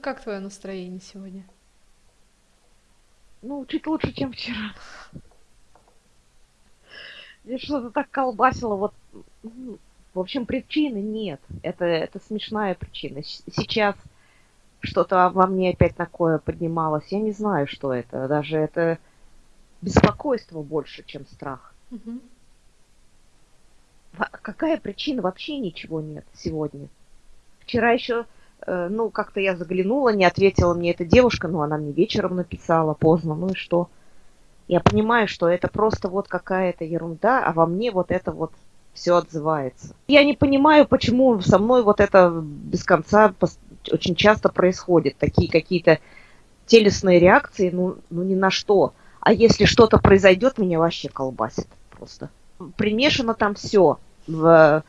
как твое настроение сегодня? Ну, чуть лучше, чем вчера. Мне что-то так колбасило, вот, ну, в общем, причины нет. Это, это смешная причина. Сейчас что-то во мне опять такое поднималось. Я не знаю, что это. Даже это беспокойство больше, чем страх. Ва- Какая причина? Вообще ничего нет сегодня. Вчера еще, ну, как-то я заглянула, не ответила мне эта девушка, но она мне вечером написала поздно, ну и что? Я понимаю, что это просто вот какая-то ерунда, а во мне вот это вот все отзывается. Я не понимаю, почему со мной вот это без конца очень часто происходит. Такие какие-то телесные реакции, ну, ну ни на что. А если что-то произойдет, меня вообще колбасит просто. Примешано там все в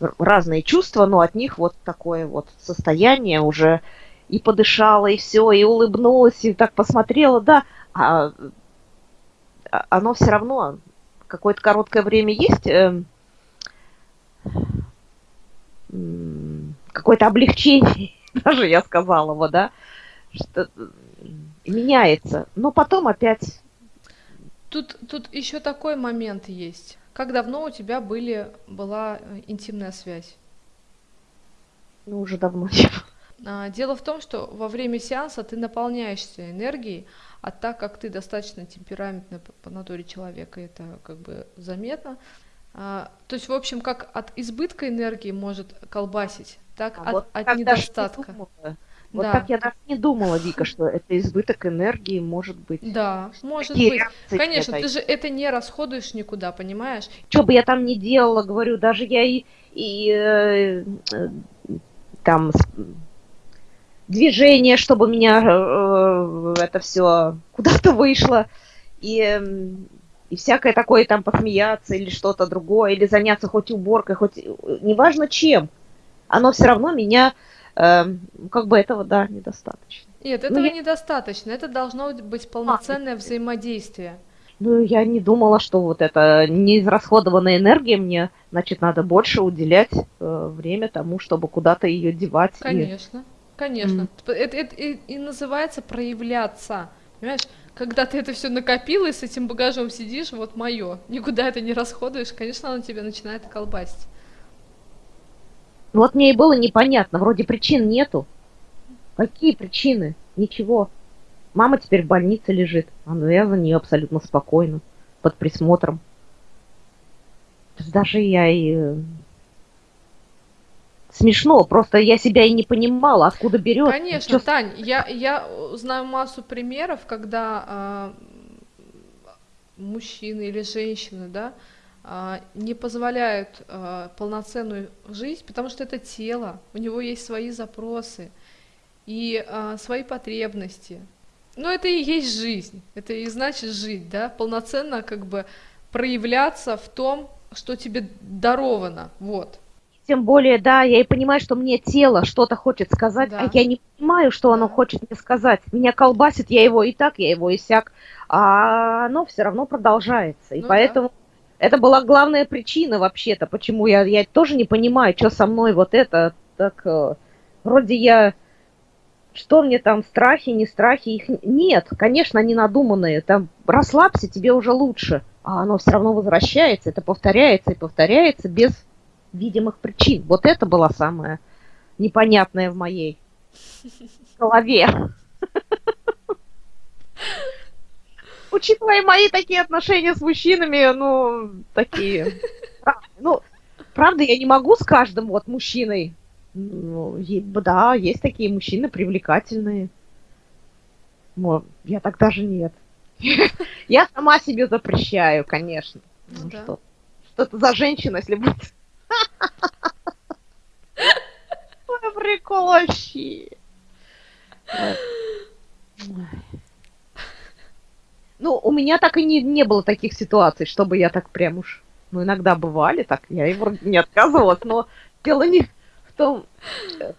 разные чувства, но от них вот такое вот состояние уже и подышала, и все, и улыбнулась, и так посмотрела, да, а, а- оно все равно какое-то короткое время есть, м, какое-то облегчение, даже я сказала бы, да, что м, меняется, но потом опять, Тут, тут еще такой момент есть. Как давно у тебя были, была э, интимная связь? ну, уже давно было. А, Дело в том, что во время сеанса ты наполняешься энергией, а так как ты достаточно темпераментный по натуре человека, это как бы заметно. А, То есть, в общем, как от избытка энергии может колбасить, так А от, вот от недостатка. думала. Вот Да. так я даже не думала, Вика, что это избыток энергии может быть. Да, может Такие быть. Конечно, ты же это не расходуешь никуда, понимаешь? Что бы я там ни делала, говорю, даже я и, и, э, э, там движение, чтобы меня э, это все куда-то вышло, и, эм, и всякое такое там посмеяться или что-то другое, или заняться хоть уборкой, хоть э, неважно чем, оно все равно меня, как бы этого, да, недостаточно. Нет, Ну, этого я- недостаточно. Это должно быть полноценное взаимодействие. Ну, я не думала, что вот это неизрасходованная энергия мне, значит, надо больше уделять э, время тому, чтобы куда-то ее девать. и- Конечно, конечно. Мгм. П- Это, это и, и называется проявляться. Понимаешь, когда ты это все накопила и с этим багажом сидишь, вот мое, никуда это не расходуешь, конечно, оно тебя начинает колбасить. Вот мне и было непонятно, вроде причин нету. Какие причины? Ничего. Мама теперь в больнице лежит, а ну я за нее абсолютно спокойно, под присмотром. Даже я и... э, Смешно, просто я себя и не понимала, откуда берет. Конечно, Тань, я, я э, знаю массу примеров, когда а, мужчины или женщины, да, а, не позволяют а, полноценную жизнь, потому что это тело, у него есть свои запросы и а, свои потребности. Но это и есть жизнь, это и значит жить, да, полноценно как бы проявляться в том, что тебе даровано, вот. Тем более, да, я и понимаю, что мне тело что-то хочет сказать, Да. а я не понимаю, что оно хочет мне сказать. Меня колбасит, я его и так, я его и сяк, а оно все равно продолжается. И Ну да. Это была главная причина вообще-то, почему я, я тоже не понимаю, что со мной вот это, так, э, вроде я, что мне там, страхи, не страхи, их нет, конечно, они надуманные, там, расслабься, тебе уже лучше, а оно все равно возвращается, это повторяется и повторяется без видимых причин. Вот это было самое непонятное в моей голове. Учитывая мои такие отношения с мужчинами, ну, такие... Ну, правда, я не могу с каждым вот мужчиной. Ну, да, есть такие мужчины привлекательные. Но я так даже нет. Я сама себе запрещаю, конечно. Ну Ну да. что, что это за женщина, если будет? Ой, прикол вообще. Ну, у меня так и не, не было таких ситуаций, чтобы я так прям уж... Ну, иногда бывали так, я и вроде не отказывалась, но дело не в том... э,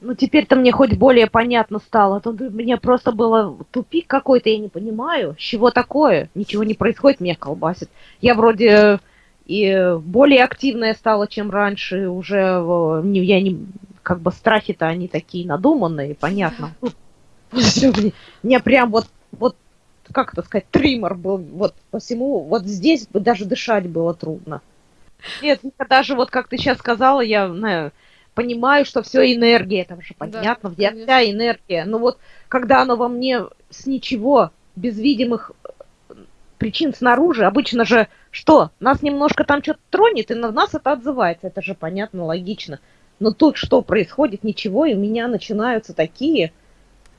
Ну, теперь-то мне хоть более понятно стало. Тут у меня просто было тупик какой-то, я не понимаю, с чего такое. Ничего не происходит, меня колбасит. Я вроде и более активная стала, чем раньше. Уже э, я не, как бы страхи-то они такие надуманные, понятно. Всё, мне, мне прям вот, как это сказать, триммер был, вот по всему, вот здесь бы даже дышать было трудно. Нет, даже вот как ты сейчас сказала, я знаю, понимаю, что все энергия, это же понятно, Да, вся, вся энергия. Но вот когда оно во мне с ничего, без видимых э, причин снаружи, обычно же что? Нас немножко там что-то тронет, и на нас это отзывается. Это же понятно, логично. Но тут что происходит? Ничего, и у меня начинаются такие...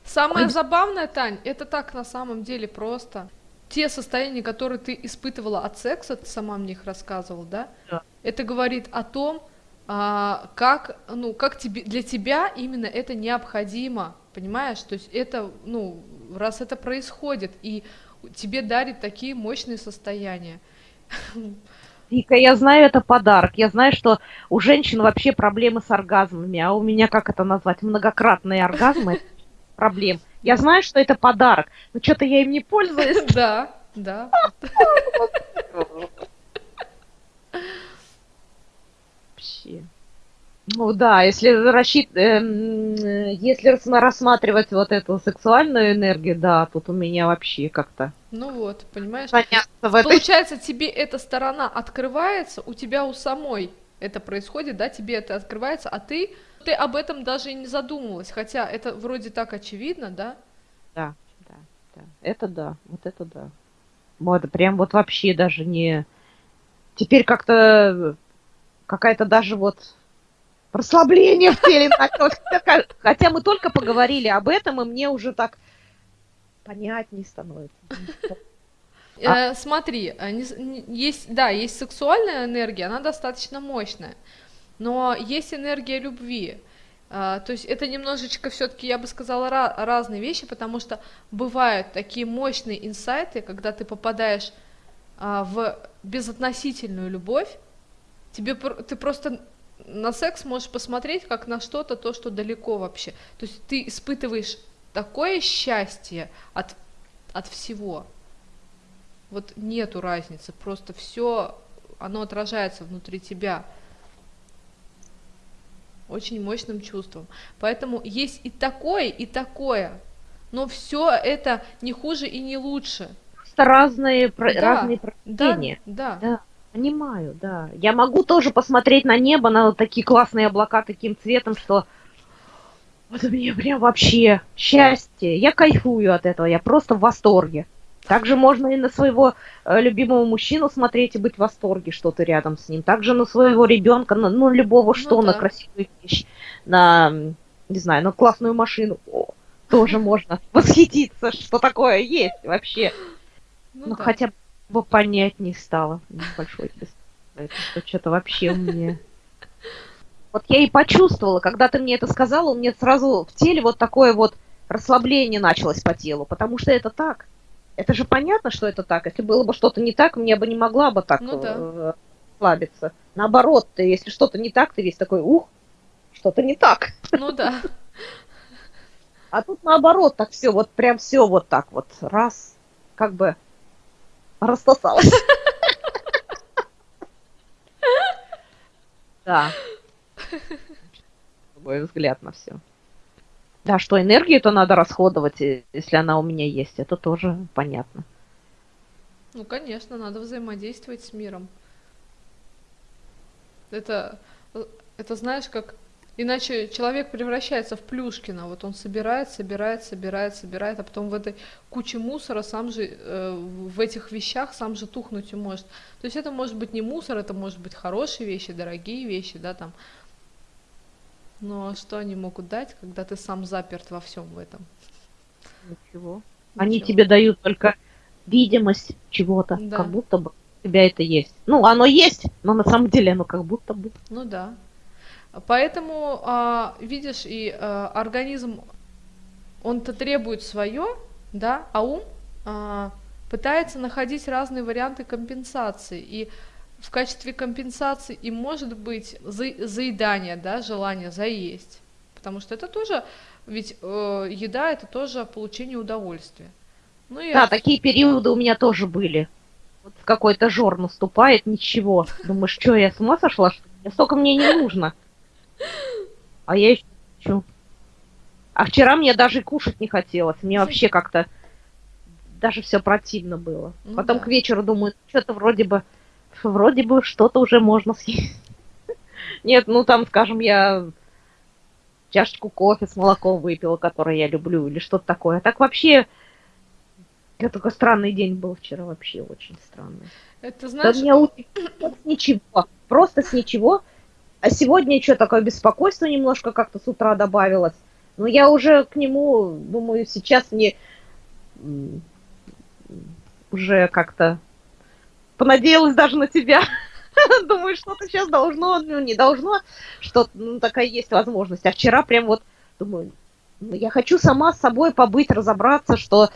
Самое Ой. забавное, Тань, это так на самом деле просто. Те состояния, которые ты испытывала от секса, ты сама мне их рассказывала, да? Да. Это говорит о том, а, как, ну, как тебе, для тебя именно это необходимо, понимаешь? То есть это, ну, раз это происходит, и тебе дарит такие мощные состояния. Вика, я знаю, это подарок. Я знаю, что у женщин вообще проблемы с оргазмами, а у меня, как это назвать, многократные оргазмы проблем. Я знаю, что это подарок, но что-то я им не пользуюсь. Да, да. Вообще. Ну да, если рассчит... эм, если рас- рассматривать вот эту сексуальную энергию, да, тут у меня вообще как-то Ну вот, понимаешь? понятно в этой... Получается, тебе эта сторона открывается, у тебя у самой это происходит, да, тебе это открывается, а ты, ты об этом даже и не задумывалась, хотя это вроде так очевидно, да? Да, да, да. Это да, вот это да. Вот, прям вот вообще даже не... Теперь как-то какая-то даже вот расслабление в теле началось. Хотя- мы только поговорили об этом, и мне уже так понятнее становится. Э, смотри, э, есть, да, есть сексуальная энергия, она достаточно мощная, но есть энергия любви. А, То есть это немножечко все-таки, я бы сказала, ра- разные вещи, потому что бывают такие мощные инсайты, когда ты попадаешь а, в безотносительную любовь, тебе ты просто на секс можешь посмотреть как на что-то, то, что далеко вообще. То есть ты испытываешь такое счастье от, от всего. Вот нету разницы, просто все, оно отражается внутри тебя очень мощным чувством. Поэтому есть и такое, и такое. Но все это не хуже и не лучше. Просто разные, Да, разные Да, проявления. да. Да, понимаю, да. Я могу тоже посмотреть на небо, на такие классные облака таким цветом, что вот мне прям вообще счастье. Я кайфую от этого, я просто в восторге. Также можно и на своего э, любимого мужчину смотреть и быть в восторге, что ты рядом с ним. Также на своего ребенка, на ну, любого, что на да. красивую вещь, на, не знаю, на классную машину. О, тоже можно восхититься, что такое есть вообще. Ну Ну, да. хотя бы понятнее стало. Небольшой тест. Это что- что-то вообще меня... Вот я и почувствовала, когда ты мне это сказала, у меня сразу в теле вот такое вот расслабление началось по телу, потому что это так. Это же понятно, что это так. Если было бы что-то не так, мне бы не могла бы так Ну да. э, расслабиться. Наоборот, ты, если что-то не так, ты весь такой, ух, что-то не так. Ну да. А тут наоборот, так все, вот прям все вот так вот, раз, как бы рассосалось. Да. Мой взгляд на все. Да, что энергию-то надо расходовать, и- если она у меня есть, это тоже понятно. Ну, конечно, надо взаимодействовать с миром. Это, э, это знаешь, как... Иначе человек превращается в Плюшкина. Вот он собирает, собирает, собирает, собирает, а потом в этой куче мусора сам же, э, в этих вещах сам же тухнуть и может. То есть это может быть не мусор, это может быть хорошие вещи, дорогие вещи, да, там. Но что они могут дать, когда ты сам заперт во всем в этом? Ничего. Они Ничего. тебе дают только видимость чего-то, Да. как будто бы у тебя это есть. Ну, оно есть, но на самом деле оно как будто бы. Ну да. Поэтому, а, видишь, и а, организм, он-то требует свое, да, а ум а, пытается находить разные варианты компенсации. И в качестве компенсации и может быть за- заедание, да, желание заесть. Потому что это тоже, ведь э, еда это тоже получение удовольствия. Ну и Да, такие периоды у меня тоже были. Вот какой-то жор наступает, ничего. Думаешь, что, я с ума сошла? Столько мне не нужно. А я еще хочу. А вчера мне даже кушать не хотелось. Мне вообще как-то даже все противно было. Ну Потом да. к вечеру думаю, что-то вроде бы, вроде бы что-то уже можно съесть. Нет, ну там, скажем, я чашечку кофе с молоком выпила, который я люблю, или что-то такое. А так вообще, это такой странный день был вчера, вообще очень странный. Это Да знаешь, меня утро с ничего, просто с ничего. А сегодня что такое беспокойство немножко как-то с утра добавилось. Но я уже к нему, думаю, сейчас мне уже как-то понадеялась даже на тебя. Думаю, что-то сейчас должно, ну не должно, что ну, такая есть возможность. А вчера прям вот думаю, ну, я хочу сама с собой побыть, разобраться, что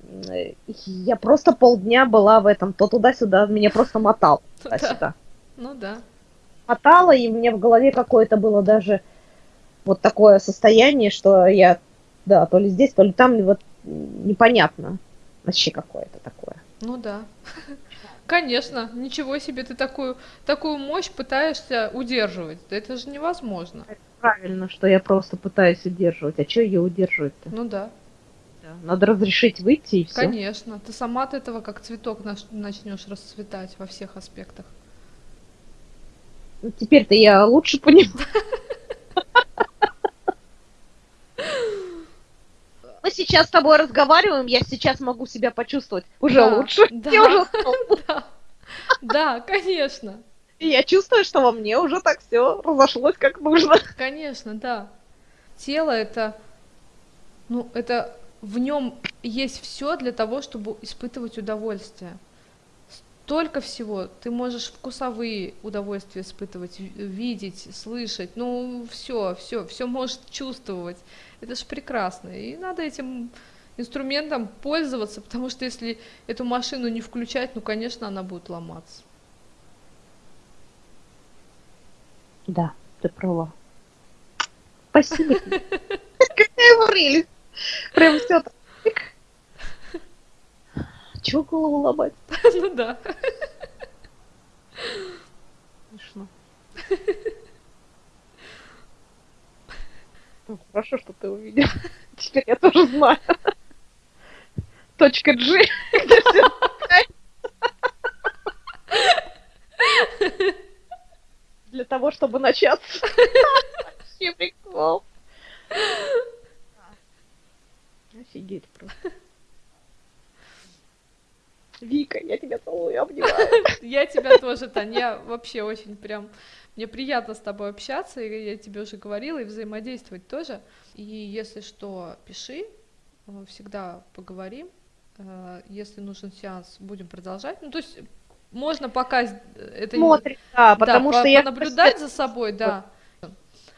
э, я просто полдня была в этом, то туда-сюда, меня просто мотал Да. туда-сюда. ну да. Мотало, и мне в голове какое-то было даже вот такое состояние, что я, да, то ли здесь, то ли там, вот непонятно вообще какое-то такое. Ну да. Конечно, ничего себе, ты такую, такую мощь пытаешься удерживать. Да это же невозможно. Правильно, что я просто пытаюсь удерживать. А что ее удерживать-то? Ну да, Да, Надо разрешить выйти и все. конечно. Ты сама от этого как цветок начнешь расцветать во всех аспектах. Ну, теперь-то я лучше понимаю. Мы сейчас с тобой разговариваем, я сейчас могу себя почувствовать уже Да, лучше. да. Я уже. Да, да, конечно, И я чувствую, что во мне уже так все разошлось как нужно. конечно, да. Тело это, ну, это в нем есть все для того, чтобы испытывать удовольствие. Столько всего. Ты можешь вкусовые удовольствия испытывать, ви- видеть, слышать. Ну, все, все, все можешь чувствовать. Это же прекрасно. И надо этим инструментом пользоваться, потому что если эту машину не включать, ну, конечно, она будет ломаться. Да, ты права. Спасибо. Какая прелесть. Прям все так. Чего голову ломать? Ну да. Смешно. Ну, Хорошо, что ты увидел. Теперь я тоже знаю. Точка G. где такая. Для того, чтобы начаться. Вообще прикол. Офигеть просто. Вика, я тебя целую, обнимаю. Я тебя тоже, Тань, я вообще очень прям... Мне приятно с тобой общаться, и я тебе уже говорила, и взаимодействовать тоже. И если что, пиши, э, всегда поговорим. Э, Если нужен сеанс, будем продолжать. Ну, то есть можно пока это не- Смотрим, да, потому да, что я понаблюдать за собой, да.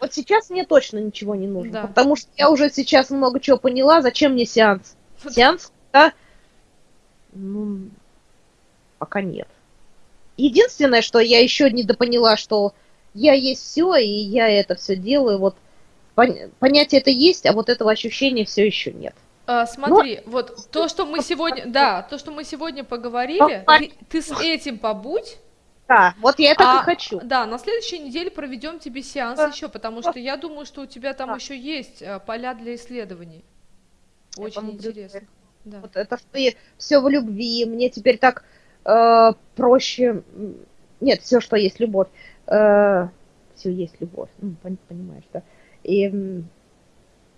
Вот сейчас мне точно ничего не нужно, Да. потому что я уже сейчас много чего поняла, зачем мне сеанс. Сеанс, да, ну, пока нет. Единственное, что я еще недопоняла, что я есть все, и я это все делаю, вот пон- понятие это есть, а вот этого ощущения все еще нет. А, смотри, вот то, что мы сегодня, да, то, что мы сегодня поговорили, ты, ты с этим побудь, Да, вот я так А, и хочу. Да, на следующей неделе проведем тебе сеанс Да. еще, потому что я думаю, что у тебя там Да. еще есть э, поля для исследований. Очень интересно. Да. Вот это все в любви, мне теперь так э, проще. Нет, все, что есть любовь. все есть любовь. Ну, пон- понимаешь, да? И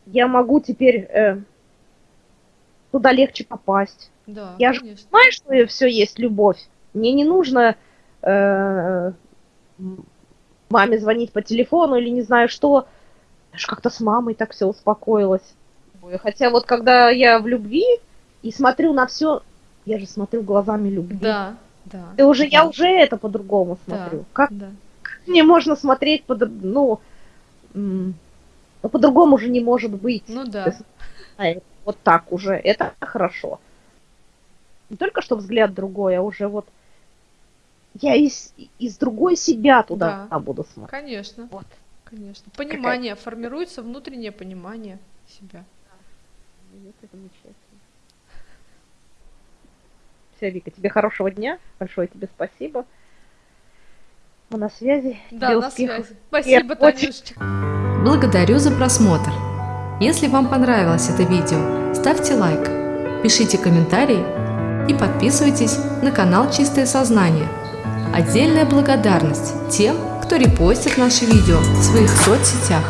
я могу теперь э, туда легче попасть. Да, Я же. Понимаешь, что все есть любовь. Мне не нужно э, маме звонить по телефону или не знаю что. Даже как-то с мамой так все успокоилось. Хотя вот когда я в любви и смотрю на все, я же смотрю глазами любви. Да, да. И уже я да, уже это по-другому да, смотрю. Как да. мне можно смотреть по ну, ну, по-другому же не может быть. Ну да, Вот так уже. Это хорошо. Не только что взгляд другой, а уже вот я из, из другой себя туда буду смотреть. конечно, Вот. конечно. Понимание, формируется внутреннее понимание себя. Это замечательно. Все, Вика, тебе хорошего дня. Большое тебе спасибо. Мы на связи. Да, Тебе на успехов. связи. Спасибо, очень- Танюшечка. Благодарю за просмотр! Если вам понравилось это видео, ставьте лайк, пишите комментарии и подписывайтесь на канал Чистое Сознание. Отдельная благодарность тем, кто репостит наши видео в своих соцсетях.